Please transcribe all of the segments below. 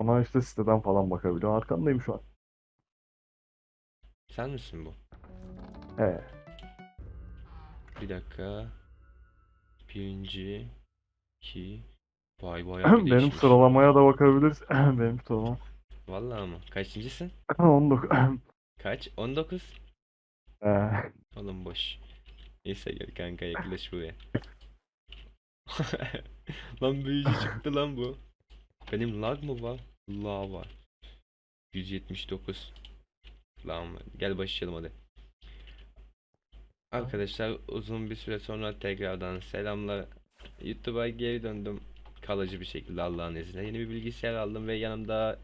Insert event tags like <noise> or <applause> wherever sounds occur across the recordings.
Ama işte siteden falan bakabiliyor. Arkandayım şu an. Sen misin bu? He. Bir dakika. Birinci. iki. Vay bir <clears throat> Benim sıralamaya da bakabiliriz. <clears throat> Benim sıralamam. Vallahi mı? Kaçıncısın? <clears throat> 19. Kaç? 19? He. Oğlum boş. Neyse gel kanka yaklaş buraya. <laughs> Lan büyücü çıktı lan bu. Benim lag mı var? La var. 179. Lan gel başlayalım hadi. Arkadaşlar uzun bir süre sonra tekrardan selamlar. YouTube'a geri döndüm. Kalıcı bir şekilde Allah'ın izniyle. Yeni bir bilgisayar aldım ve yanımda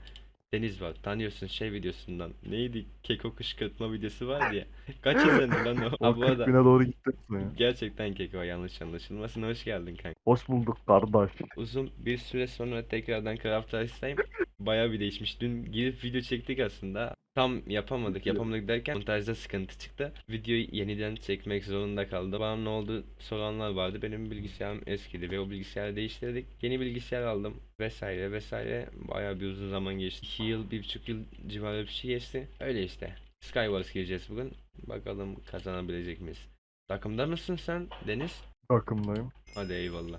Deniz var. Tanıyorsun şey videosundan. Neydi? Keko kışkırtma videosu var ya. Kaç izlendi lan o? <laughs> Ha, bu 40 arada bine doğru gitti. ya. gerçekten Keko yanlış anlaşılmasın. Hoş geldin kanka. Hoş bulduk kardeş. Uzun bir süre sonra tekrardan Craft Rice'dayım. Bayağı bir değişmiş. Dün girip video çektik aslında. Tam yapamadık. Yapamadık derken montajda sıkıntı çıktı. Videoyu yeniden çekmek zorunda kaldı. Bana ne oldu soranlar vardı. Benim bilgisayarım eskidi ve o bilgisayarı değiştirdik. Yeni bilgisayar aldım vesaire vesaire. Bayağı bir uzun zaman geçti. 2 yıl, 1,5 yıl civarı bir şey geçti. Öyle işte. Skywars gireceğiz bugün. Bakalım kazanabilecek miyiz? Takımda mısın sen Deniz? Takımdayım. Hadi eyvallah.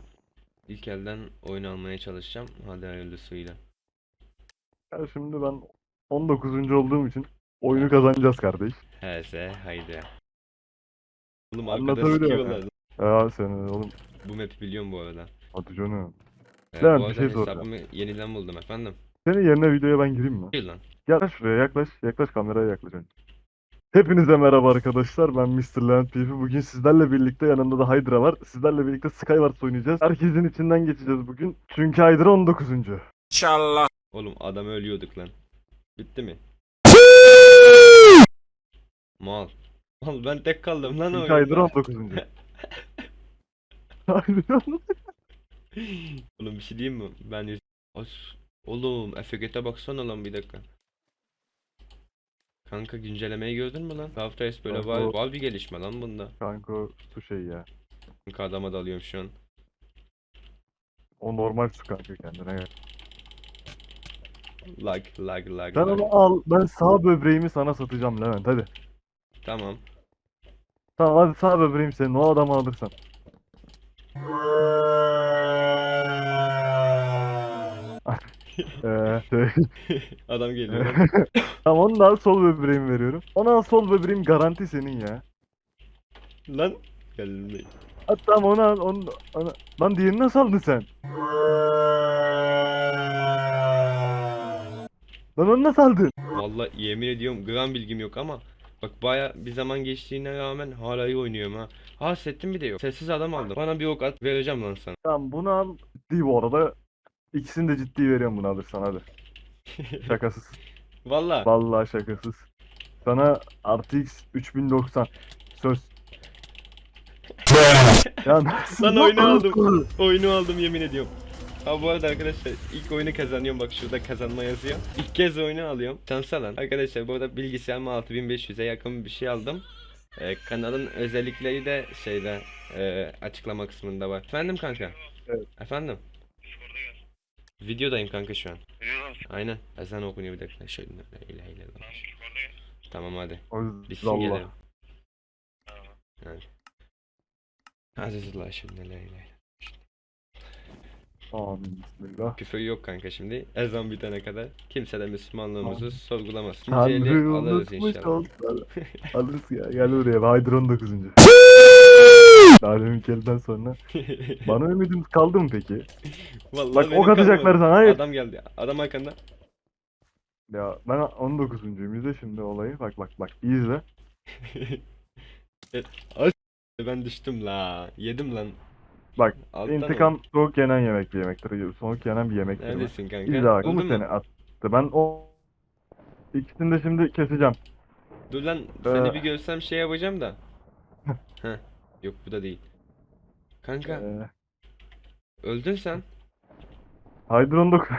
İlk elden oyun almaya çalışacağım. Hadi hayırlısıyla. Ya şimdi ben 19. olduğum için oyunu kazanacağız kardeş. Heze haydi. Oğlum arkada Anlatabiliyor sıkıyorlar. Ya seni oğlum. Bu map'i biliyorum bu arada. Hadi canım. Ee, bu bir arada şey soracağım. hesabımı yeniden buldum efendim. Senin yerine videoya ben gireyim mi? Hayır lan. Gel şuraya yaklaş. Yaklaş kameraya yaklaş önce. Hepinize merhaba arkadaşlar. Ben Mr. Levent PP. Bugün sizlerle birlikte yanımda da Hydra var. Sizlerle birlikte Skywars oynayacağız. Herkesin içinden geçeceğiz bugün. Çünkü Hydra 19. Oğlum adam ölüyorduk lan. Bitti mi? Mal. Mal ben tek kaldım lan oyunda. Hydra 19. Hydra Oğlum bir şey diyeyim mi? Ben. As... Oğlum FGT'e baksana lan bir dakika. Kanka güncellemeyi gördün mü lan? Craft böyle var, o- var bir gelişme lan bunda. Kanka su şey ya. Kanka adama dalıyorum şu an. O normal su kanka kendine gel. Lag lag lag Sen lag. onu al. Ben sağ böbreğimi sana satacağım Levent hadi. Tamam. Tamam hadi sağ böbreğim senin. O adamı alırsan. <laughs> Şey. <laughs> Adam geliyor. <laughs> Tamam onu da al sol böbreğimi veriyorum. Onu al sol böbreğim garanti senin ya. Lan. Geldim. Ha, tamam onu al onu, onu... Lan diğerini nasıl aldın sen? Lan onu nasıl aldın? Vallahi yemin ediyorum gram bilgim yok ama bak baya bir zaman geçtiğine rağmen hala iyi oynuyorum ha. Ha bir de yok. Sessiz adam aldım. Bana bir ok at vereceğim lan sana. Tamam bunu al. Ciddi bu arada. İkisini de ciddi veriyorum bunu alırsan hadi. <laughs> Şakasız. Vallahi. Vallahi şakasız. Sana RTX 3090 söz. <laughs> ya? Lan oyunu aldım. Oyunu aldım yemin ediyorum. Ha bu arada arkadaşlar ilk oyunu kazanıyorum bak şurada kazanma yazıyor. İlk kez oyunu alıyorum. Şansa lan. Arkadaşlar bu arada bilgisayarıma 6500'e yakın bir şey aldım. Ee, kanalın özellikleri de şeyde e, açıklama kısmında var. Efendim kanka? Evet. Efendim? Videodayım kanka şu an. Aynen. Ezan okunuyor bir dakika. Şöyle ilahe illallah. Tamam hadi. Bitsin gelelim. Hadi. Azizullah şimdi la ilahe. Amin. Bismillah. Küfür yok kanka şimdi. Ezan bitene kadar kimse de Müslümanlığımızı Tamam. sorgulamaz. Eli alırız inşallah. Alırız ya. Gel buraya. Haydır 19. <laughs> Daha deminki elden sonra. <laughs> Bana ümidiniz kaldı mı peki? Vallahi Bak ok atacaklar sana. Hayır. Adam geldi. Adam arkanda. Ya ben 19'uncuyum. İzle şimdi olayı. Bak bak bak. İzle. <laughs> E, ben düştüm la. Yedim lan. Bak, Alttan İntikam soğuk yenen yemek bir yemektir. Soğuk yenen bir yemektir. Neredesin kanka? Buldun mu? seni attı? Ben o ikisini de şimdi keseceğim. Dur lan seni Ee. bir görsem şey yapacağım da. Heh. Yok bu da değil. Kanka Ee, öldün sen. Haydır 19. <laughs>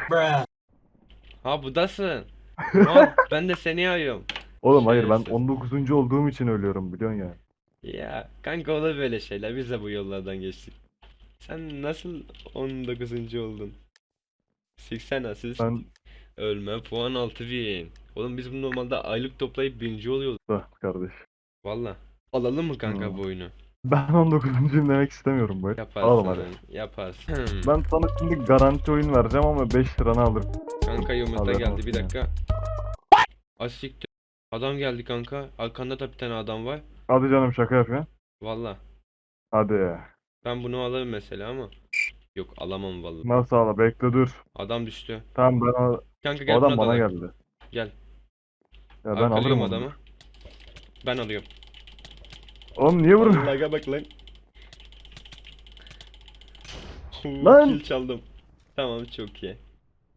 Ha budasın. <laughs> Lan ben de seni arıyorum. Oğlum hayır ben Şerefsiz. 19. olduğum için ölüyorum biliyorsun ya. Ya kanka olur böyle şeyler. Biz de bu yollardan geçtik. Sen nasıl 19. oldun? 80 asist. Ben Ölme puan 6000. Oğlum biz bunu normalde aylık toplayıp birinci oluyoruz. Da kardeş. Valla. Alalım mı kanka Hmm. bu oyunu? Ben 19'uncuyum demek istemiyorum bu. Yaparsın. Alalım hadi. Yaparsın. Hmm. Ben sana şimdi garanti oyun vereceğim ama 5 liranı alırım. Kanka yumurta Haberin geldi bir dakika. Asiktir. Adam geldi kanka. Arkanda da bir tane adam var. Hadi canım şaka yapıyorsun. Valla. Hadi. Ben bunu alırım mesela ama. Yok alamam vallahi. Nasıl ala bekle dur. Adam düştü. Tamam ben o, Kanka o gel adam buna bana geldi. Gel. Ya ben alırım Arkalıyorum onu. adamı. Ben alıyorum. Oğlum niye vuruyorsun? Allah'a bak lan. <laughs> Huu, Lan! Kill çaldım. Tamam çok iyi.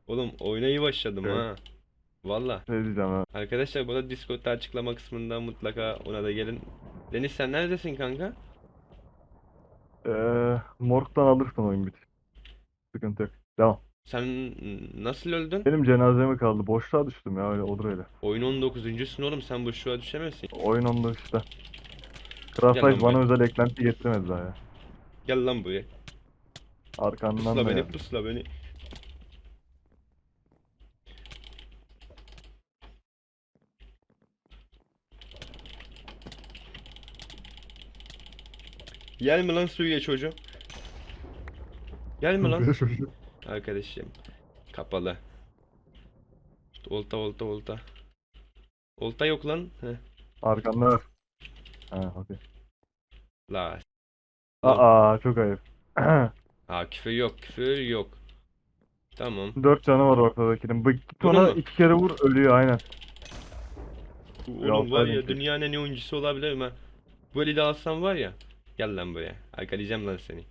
Oğlum oyuna iyi başladım Evet. ha. Valla. Şey diyeceğim ha. Arkadaşlar bu da Discord'da açıklama kısmında mutlaka ona da gelin. Deniz sen neredesin kanka? Ee, morgdan alırsın oyun bit. Sıkıntı yok. Devam. Sen nasıl öldün? Benim cenazeme kaldı. Boşluğa düştüm ya öyle olur öyle. Oyun 19.sün oğlum sen boşluğa düşemezsin. Oyun onda işte. Gel lan Craft bana buraya. özel eklenti getirmedi daha ya. Gel lan buraya. Arkandan Pusla da beni, yani. pusla beni. Gel mi lan suya çocuğum? Gel mi lan? <laughs> Arkadaşım. Kapalı. Olta olta olta. Olta yok lan. Heh. Arkanda var. Ha okey. La. Aa çok ayıp. <clears throat> Ha küfür yok küfür yok. Tamam. Dört canı var ortadakinin. Bak git ona mu? iki kere vur ölüyor aynen. Oğlum var ya dünyanın en iyi oyuncusu olabilirim ha. Böyle de alsam var ya. Gel lan buraya. Arkalayacağım lan seni.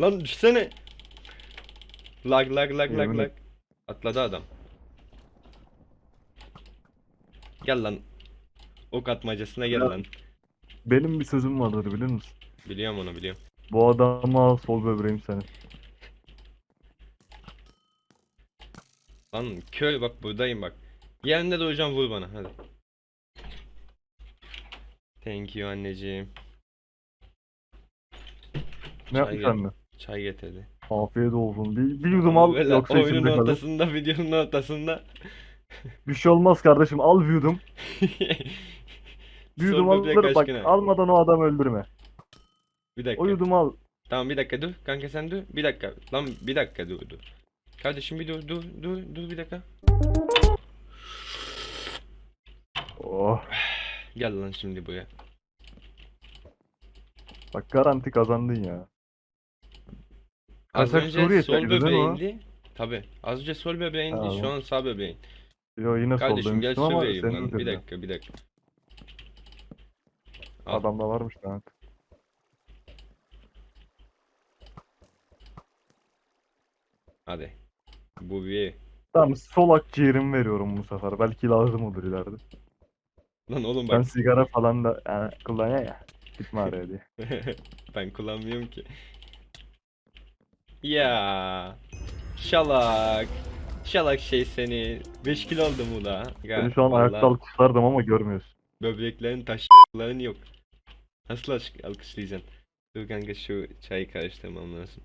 Lan düşsene. Lag lag lag lag lag. Atladı adam. Gel lan. Ok atmacasına gel Ya. lan. Benim bir sözüm vardır bilir misin? Biliyorum onu biliyorum. Bu adamı al sol böbreğim senin. Lan köy bak buradayım bak. Yerinde duracağım vur bana hadi. Thank you anneciğim. Ne Çay yapmış anne? Çay getirdi. Afiyet olsun. Bir, bir yudum al Böyle yoksa oyunun içimde kalır. ortasında, videonun ortasında. Bir şey olmaz kardeşim al bir yudum. <laughs> Bir Son yudum böbrek alır bak aşkına. almadan o adamı öldürme. Bir dakika. O yudumu al. Tamam bir dakika dur. Kanka sen dur. Bir dakika. Lan bir dakika dur dur. Kardeşim bir dur dur dur dur bir dakika. Oh. <sighs> Gel lan şimdi buraya. Bak garanti kazandın ya. Az önce Suriye sol çekti değil mi o? bebeğindi. Tabi. Az önce sol bebeğindi. Ha, Şu an sağ bebeğin. Yo yine sol Kardeşim gel demiştim ama senin lan. Bir dakika bir dakika. Al. Adamda varmış lan. Hadi. Bu bir. Tamam sol akciğerimi veriyorum bu sefer. Belki lazım olur ileride. Lan oğlum Ben bak. sigara falan da yani kullanıyor ya. Gitme araya diye. <laughs> ben kullanmıyorum ki. Ya. Şalak. Şalak şey seni. 5 kilo aldım bu da. Seni şu an ayakta Vallahi alkışlardım ama görmüyorsun. Böbreklerin taşların yok. Nasıl alkış- alkışlayacaksın? Dur kanka şu çayı karıştırmam lazım.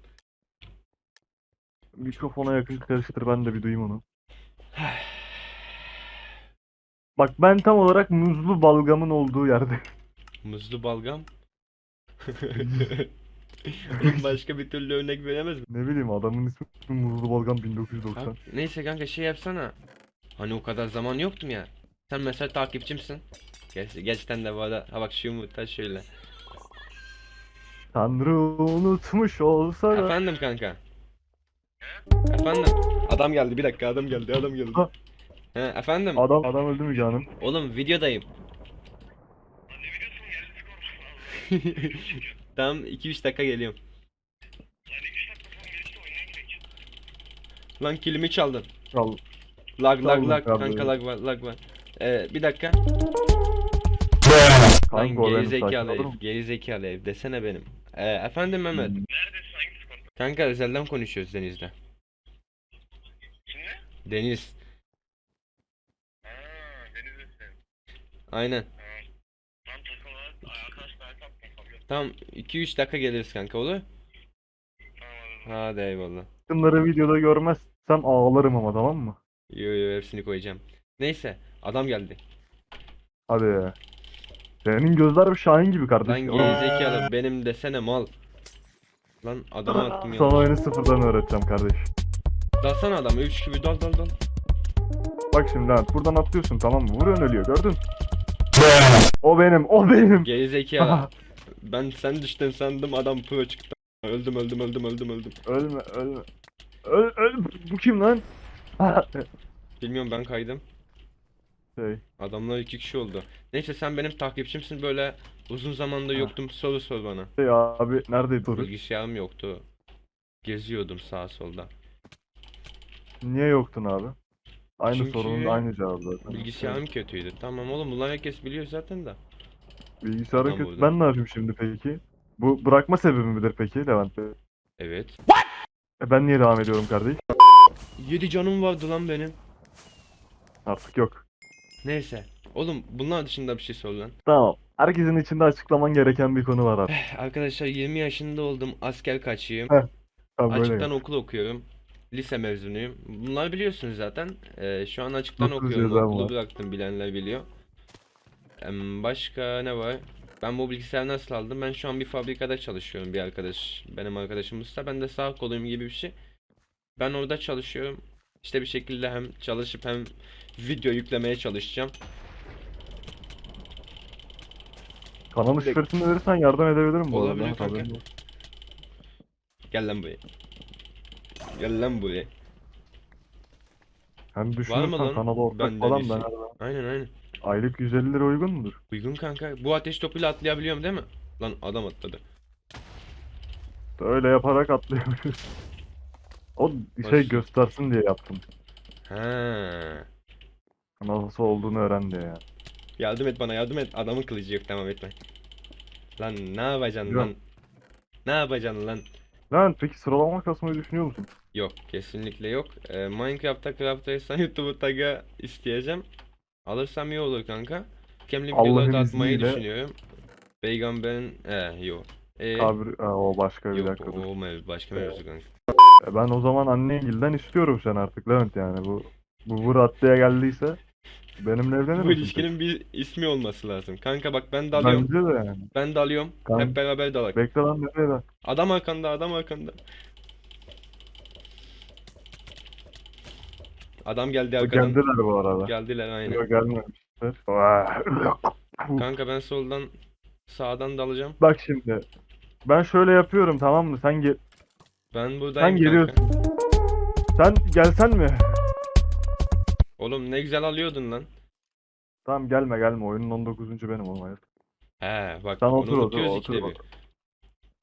Mikrofona yakın karıştır ben de bir duyayım onu. <sighs> <sighs> Bak ben tam olarak muzlu balgamın olduğu yerde. Muzlu balgam. Oğlum <laughs> başka bir türlü örnek veremez mi? Ne bileyim adamın ismi Muzlu Balgam 1990. Kanka, neyse kanka şey yapsana. Hani o kadar zaman yoktum ya. Sen mesela takipçimsin. Geç, gerçekten de bu arada. Ha bak şu yumurta şöyle. Tanrı unutmuş olsa da. Efendim kanka. Efendim. Adam geldi bir dakika adam geldi adam geldi. Ha. He efendim. Adam adam öldü mü canım? Oğlum videodayım. <laughs> Tamam 2-3 dakika geliyorum. Lan kilimi çaldın. Al. Lag lag lag kanka lag var lag var. Ee, bir dakika. Lan geri zekalı ev, geri zekalı ev desene benim. Ee, efendim Mehmet. Hmm. Kanka özelden konuşuyoruz Deniz'le. Kimle? Deniz. Ha, Denizli'sin. Aynen. Lan takım. Arkadaş ben kabul. Tamam 2-3 dakika geliriz kanka olur. Hadi eyvallah. Bunları videoda görmezsem ağlarım ama tamam mı? Yo yo hepsini koyacağım. Neyse adam geldi. Hadi. Senin gözler bir şahin gibi Lan kardeşim. gerizekalı benim desene mal. Lan adamı attım ya. Sana oyunu sıfırdan öğreteceğim kardeş. Dalsana adamı 3 gibi dal dal dal. Bak şimdi Levent buradan atlıyorsun tamam mı? Vuruyorsun ölüyor gördün. O benim o benim. Gerizekalı. ben sen düştün sandım adam pro çıktı. Öldüm öldüm öldüm öldüm öldüm. ölme ölme. Öl, öl. Bu kim lan? <laughs> Bilmiyorum ben kaydım. şey, Adamlar iki kişi oldu. Neyse sen benim takipçimsin böyle uzun zamanda yoktum soru sor bana. şey abi neredeydi soru? Bilgisayarım yoktu. Geziyordum sağa solda. Niye yoktun abi? Aynı Çünkü sorunun aynı cevabı zaten. Bilgisayarım kötüydü. Tamam oğlum bunlar herkes biliyor zaten de. Bilgisayarın Adam kötü. vurdu. Ben ne yapayım şimdi peki? Bu bırakma sebebi midir peki Levent Bey? Evet. E ben niye devam ediyorum kardeş? 7 canım vardı lan benim. Artık yok. Neyse. Oğlum bunlar dışında bir şey sor lan. Tamam. Herkesin içinde açıklaman gereken bir konu var abi. Arkadaşlar 20 yaşında oldum. Asker kaçıyım. Heh, Tamam. Açıktan okul okuyorum. Lise mezunuyum. Bunları biliyorsunuz zaten. Ee, şu an açıktan Dokuz okuyorum. cezam Okulu var. bıraktım bilenler biliyor. Em, başka ne var? Ben bu bilgisayarı nasıl aldım? Ben şu an bir fabrikada çalışıyorum bir arkadaş. Benim arkadaşım usta. Ben de sağ koluyum gibi bir şey. Ben orada çalışıyorum. İşte bir şekilde hem çalışıp hem video yüklemeye çalışacağım. Kanalın şifresini verirsen yardım edebilirim bu Olabilir arada. kanka. Haberin olsun. Gel lan buraya. Gel lan buraya. Hem düşünürsen lan? kanala ortak Bende falan ben. Aynen aynen. Aylık 150 lira uygun mudur? Uygun kanka. Bu ateş topuyla atlayabiliyorum değil mi? Lan adam atladı. Öyle yaparak atlayabiliyorsun. <laughs> O şey göstersin diye yaptım. Ha. Nasıl olduğunu öğren diye yani. Yardım et bana yardım et. Adamın kılıcı yok tamam etme. Lan ne yapacaksın Yok. lan? Ne yapacaksın lan? Lan peki sıralama kasmayı düşünüyor musun? Yok kesinlikle yok. Ee, Minecraft'ta Craft Race'den <laughs> YouTube'u tag'a isteyeceğim. Alırsam iyi olur kanka. Kemli videoları da atmayı izniyle. düşünüyorum. Peygamberin... Ee yok. Ee, Kabir... Ha, o başka bir yok dakika dur. o mevzu başka mevzu kanka. E, Ben o zaman annengilden istiyorum sen artık Levent yani bu bu, bu raddeye geldiyse benimle evlenir Bu misin ilişkinin bir ismi olması lazım. Kanka bak ben dalıyorum. Bence de yani. Ben dalıyorum. Kan- Hep beraber dalak. Bekle lan nereye lan? Adam arkanda, adam arkanda. Adam geldi arkadan. Geldiler bu arada. Geldiler aynen. Yok gelmemişler. Kanka ben soldan sağdan dalacağım. Bak şimdi. Ben şöyle yapıyorum tamam mı? Sen gel Ben buradayım Sen geliyorsun. kanka. sen gelsen mi? Oğlum ne güzel alıyordun lan. Tamam gelme gelme. Oyunun 19. benim oğlum hayır. He bak Sen onu otur, otur, otur ikide bak.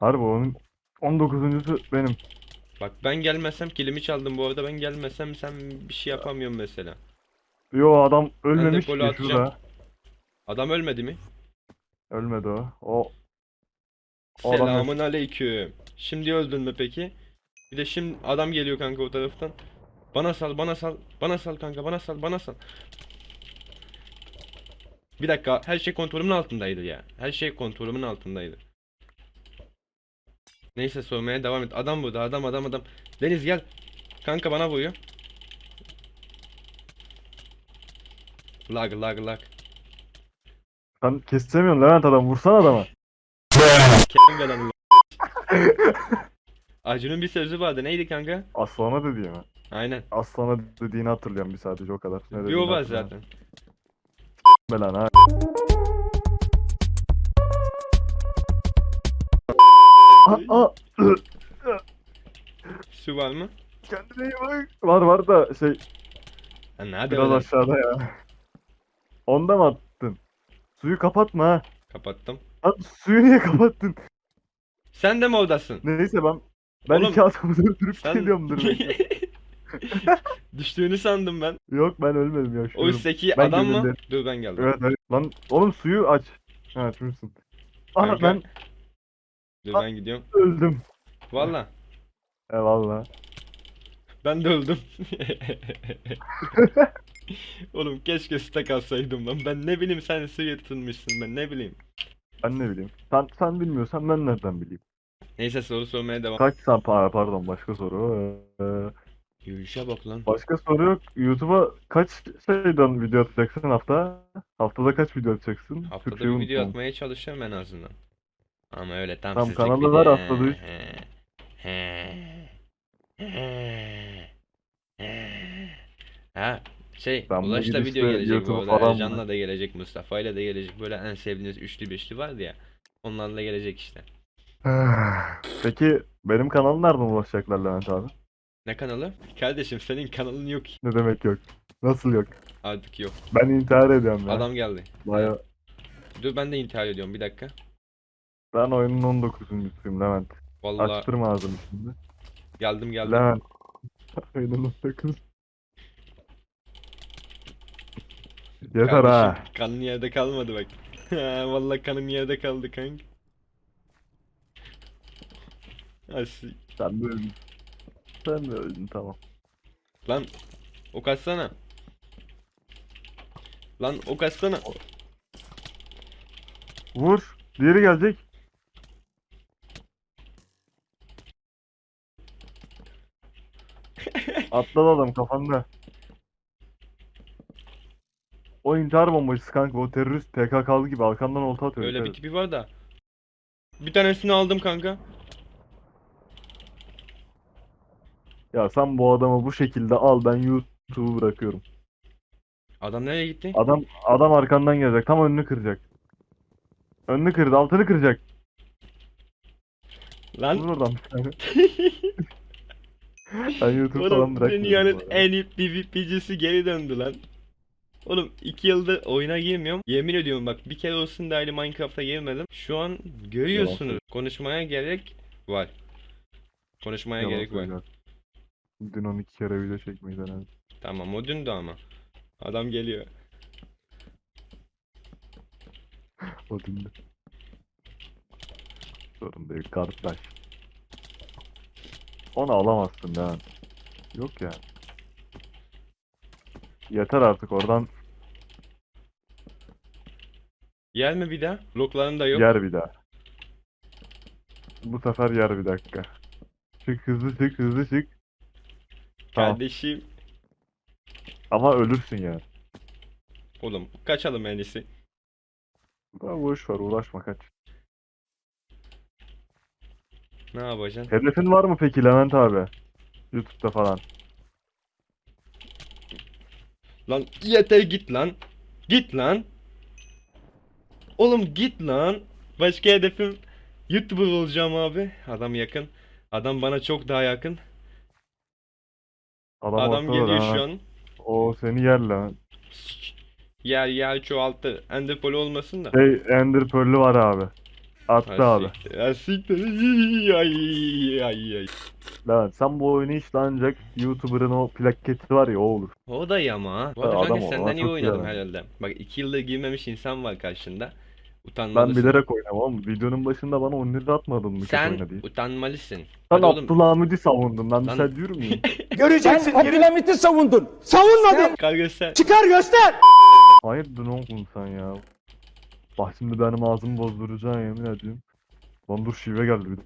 Harbi onun 19. benim. Bak ben gelmesem kilimi çaldım bu arada ben gelmesem sen bir şey yapamıyorsun mesela. Yo adam ölmemiş ki atacağım. şurada. Adam ölmedi mi? Ölmedi o. O O Selamun aleyküm. Şimdi öldün mü peki? Bir de şimdi adam geliyor kanka o taraftan. Bana sal, bana sal, bana sal kanka, bana sal, bana sal. Bir dakika, her şey kontrolümün altındaydı ya. Her şey kontrolümün altındaydı. Neyse sormaya devam et. Adam burada, adam, adam, adam. Deniz gel. Kanka bana vuruyor. Lag, lag, lag. sen kesemiyorsun Levent adam. Vursana adama. Kesin belanı. <laughs> Acun'un bir sözü vardı. Neydi kanka? Aslana dediğimi. Aynen. Aslana dediğini hatırlıyorum bir sadece o kadar. Ne Bir o var zaten. Belan ha. Aa, aa, Su var mı? kendine iyi bak. Var var da şey Ha, nerede biraz öyle? aşağıda ya. Onda mı attın? Suyu kapatma ha. Kapattım. Lan suyu niye kapattın? Sen de mi oradasın? Neyse ben ben Oğlum, iki adamı durdurup Sen... geliyorum dur bekle. <laughs> Düştüğünü sandım ben. Yok ben ölmedim O yaşıyorum. üstteki Ben adam mı? Dur ben geldim. Evet evet. Lan oğlum suyu aç. Ha açmışsın. Aha Kanka. ben Dur ben gidiyorum. öldüm. Valla. Eyvallah. Ben de öldüm. <laughs> Oğlum keşke stack alsaydım lan. Ben ne bileyim sen tutunmuşsun ben ne bileyim. Ben ne bileyim. Sen sen bilmiyorsan ben nereden bileyim? Neyse soru sormaya devam. Kaç sen pa- pardon başka soru. Ee, Yürüyüşe bak lan. başka soru yok. YouTube'a kaç şeyden video atacaksın hafta? Haftada kaç video atacaksın? Haftada Türkçeyi bir video unutmam. atmaya çalışıyorum en azından. Ama öyle tam Tamam, sizlik kanalı he, he, he. Ha şey Ben Ulaş'la video gelecek bu arada. mı? da gelecek Mustafa'yla da gelecek. Böyle en sevdiğiniz üçlü beşli vardı ya. Onlarla gelecek işte. <sighs> Peki benim kanala nereden ulaşacaklar Levent abi? Ne kanalı? Kardeşim senin kanalın yok. Ne demek yok? Nasıl yok? Artık yok. Ben intihar ediyorum ya. Adam geldi. Baya... Dur ben de intihar ediyorum bir dakika. Ben oyunun 19'uncusuyum Levent. Vallahi Açtırma ağzını şimdi. geldim geldim. Levent. <laughs> oyunun 19. Yeter ha. Kardeşim, kanın yerde kalmadı bak. <laughs> Vallahi kanım yerde kaldı kanka. Asi. Sen de öldün. Sen de öldün tamam. Lan ok atsana. Lan ok atsana. Vur. Diğeri gelecek. Atladı adam kafanda. O intihar bombacısı kanka o terörist PKK'lı gibi arkandan olta atıyor. Öyle bir tipi var da. Bir tanesini aldım kanka. Ya sen bu adamı bu şekilde al ben YouTube'u bırakıyorum. Adam nereye gitti? Adam adam arkandan gelecek tam önünü kıracak. Önünü kırdı altını kıracak. Lan oradan bir tane. <laughs> Ben <laughs> YouTube falan oğlum bırakmıyorum. dünyanın en iyi PvP'cisi geri döndü lan. Oğlum iki yıldır oyuna girmiyorum. Yemin ediyorum bak bir kere olsun dahi Minecraft'a girmedim. Şu an görüyorsunuz. Konuşmaya gerek var. Konuşmaya Yalan gerek var. Dün 12 kere video çekmeyi denedim. Tamam o dündü ama. Adam geliyor. <laughs> O dündü. Sorun değil kardeş. Onu alamazsın lan. Yok ya. Yeter artık oradan Yer mi bir daha? Blokların da yok. yer bir daha. Bu sefer yer bir dakika. Çık hızlı çık hızlı çık. Tamam. Kardeşim. Ama ölürsün yani. Oğlum kaçalım en iyisi. Ya boş ver uğraşma kaç. Ne yapacaksın? Hedefin var mı peki Levent abi? YouTube'da falan. Lan yeter git lan. Git lan. Oğlum git lan. Başka hedefim YouTuber olacağım abi. Adam yakın. Adam bana çok daha yakın. Adam, Adam ortada geliyor ha. şu an. O seni yer lan. Yer yer çoğalttı. Ender Pearl olmasın da. Şey Ender Pearl'ü var abi. Attı Ha, abi. siktir. Ha, siktir. <laughs> Ay ay ay. Levent sen bu oyunu işte ancak YouTuber'ın o plaketi var ya o olur. O da iyi ama. Bu Ha, arada adam kanka ol, senden iyi çok iyi oynadım adam. herhalde. Bak iki yıldır girmemiş insan var karşında. Ben Utanmalısın. bilerek oynamam. Videonun başında bana 10 lira atmadın mı kötü Sen oyna diye. utanmalısın. Sen Hadi oğlum. Abdülhamid'i savundun. Ben bir Lan- şey diyorum ya. <laughs> Göreceksin. Sen Abdülhamit'i savundun. Savunmadın. Kanka sen. Çıkar göster. Hayır ne oldun sen ya? Bak şimdi benim ağzımı bozduracaksın yemin ediyorum. Lan dur şive geldi bir de.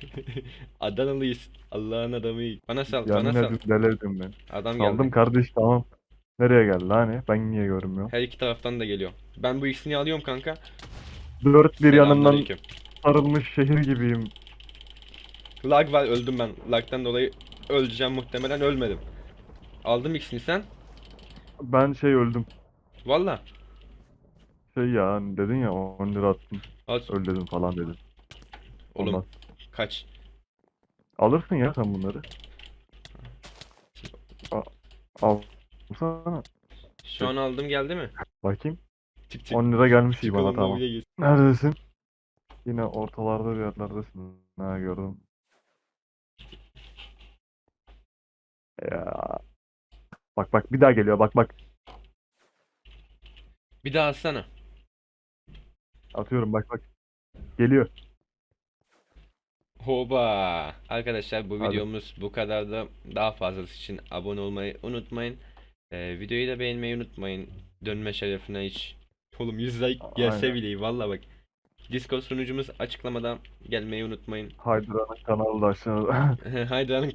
<laughs> Adanalıyız. Allah'ın adamıyız. Bana sal, Yemin bana sal. ediyorum delirdim ben. Adam geldi. kardeş tamam. Nereye geldi hani? Ben niye görmüyorum? Her iki taraftan da geliyor. Ben bu ikisini alıyorum kanka. Dört bir yanımdan Selamünaleyküm. sarılmış şehir gibiyim. Lag var öldüm ben. Lag'dan dolayı öleceğim muhtemelen ölmedim. Aldım ikisini sen. Ben şey öldüm. Valla. Şey ya hani dedin ya 10 lira attım. Al. Öl dedim falan dedin. Oğlum Ondan. kaç. Alırsın ya sen bunları. Al. Alsana. Şu an aldım geldi mi? Bakayım. Çık çık. 10 lira gelmiş iyi bana tamam. Neredesin? Yine ortalarda bir yerlerdesin. Ha gördüm. Ya. Bak bak bir daha geliyor bak bak. Bir daha atsana. Atıyorum bak bak. Geliyor. Hoba. Arkadaşlar bu Hadi. videomuz bu kadar da daha fazlası için abone olmayı unutmayın. Ee, videoyu da beğenmeyi unutmayın. Dönme şerefine hiç. Oğlum 100 like gelse Aynen. bile. Valla bak. Discord sunucumuz açıklamada gelmeyi unutmayın. Hydra'nın kanalı da aşağıda. <laughs> Hydra'nın